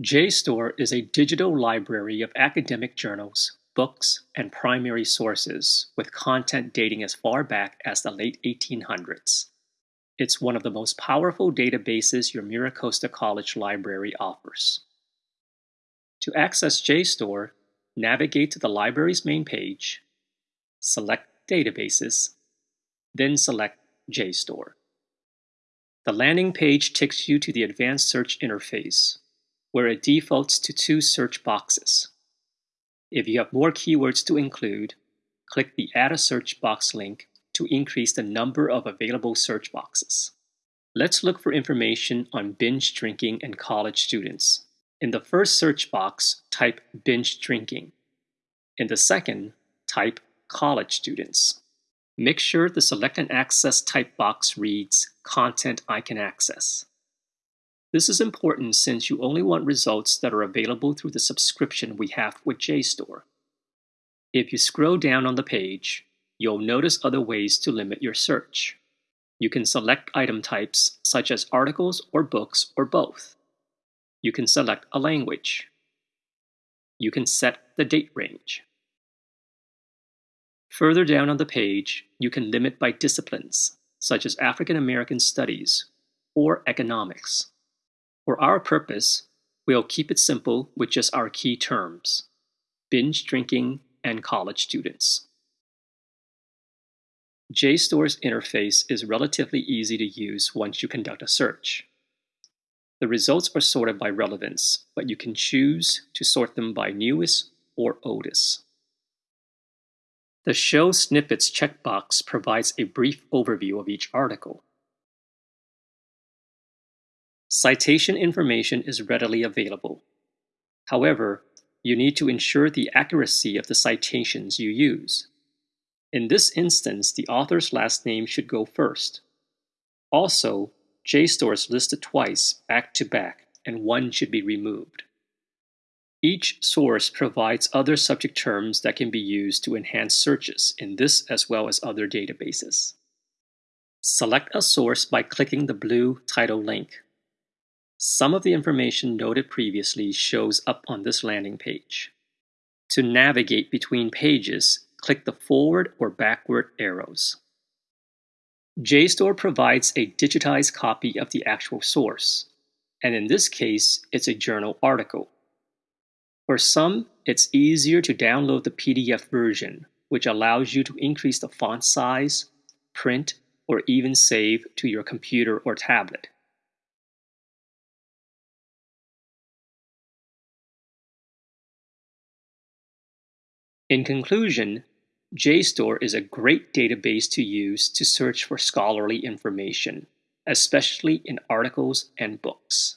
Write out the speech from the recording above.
JSTOR is a digital library of academic journals, books, and primary sources with content dating as far back as the late 1800s. It's one of the most powerful databases your MiraCosta College library offers. To access JSTOR, navigate to the library's main page, select Databases, then select JSTOR. The landing page takes you to the Advanced Search interface, where it defaults to two search boxes. If you have more keywords to include, click the Add a Search Box link to increase the number of available search boxes. Let's look for information on binge drinking and college students. In the first search box, type binge drinking. In the second, type college students. Make sure the Select and Access type box reads Content I can access. This is important since you only want results that are available through the subscription we have with JSTOR. If you scroll down on the page, you'll notice other ways to limit your search. You can select item types such as articles or books or both. You can select a language. You can set the date range. Further down on the page, you can limit by disciplines, such as African American Studies or Economics. For our purpose, we'll keep it simple with just our key terms, binge drinking and college students. JSTOR's interface is relatively easy to use once you conduct a search. The results are sorted by relevance, but you can choose to sort them by newest or oldest. The Show Snippets checkbox provides a brief overview of each article. Citation information is readily available. However, you need to ensure the accuracy of the citations you use. In this instance, the author's last name should go first. Also, JSTOR is listed twice back to back, and one should be removed. Each source provides other subject terms that can be used to enhance searches in this as well as other databases. Select a source by clicking the blue title link. Some of the information noted previously shows up on this landing page. To navigate between pages, click the forward or backward arrows. JSTOR provides a digitized copy of the actual source, and in this case, it's a journal article. For some, it's easier to download the PDF version, which allows you to increase the font size, print, or even save to your computer or tablet. In conclusion, JSTOR is a great database to use to search for scholarly information, especially in articles and books.